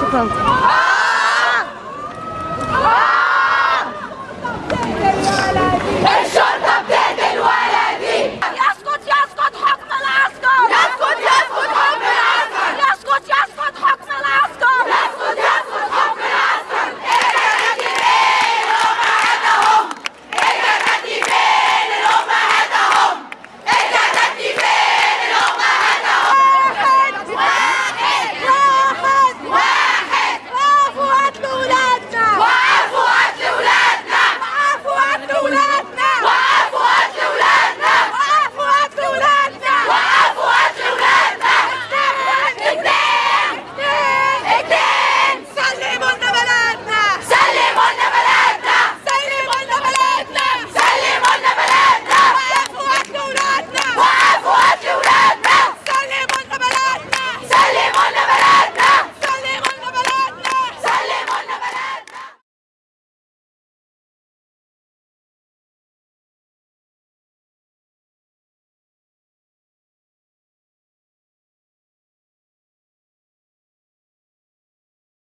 Chúc mừng.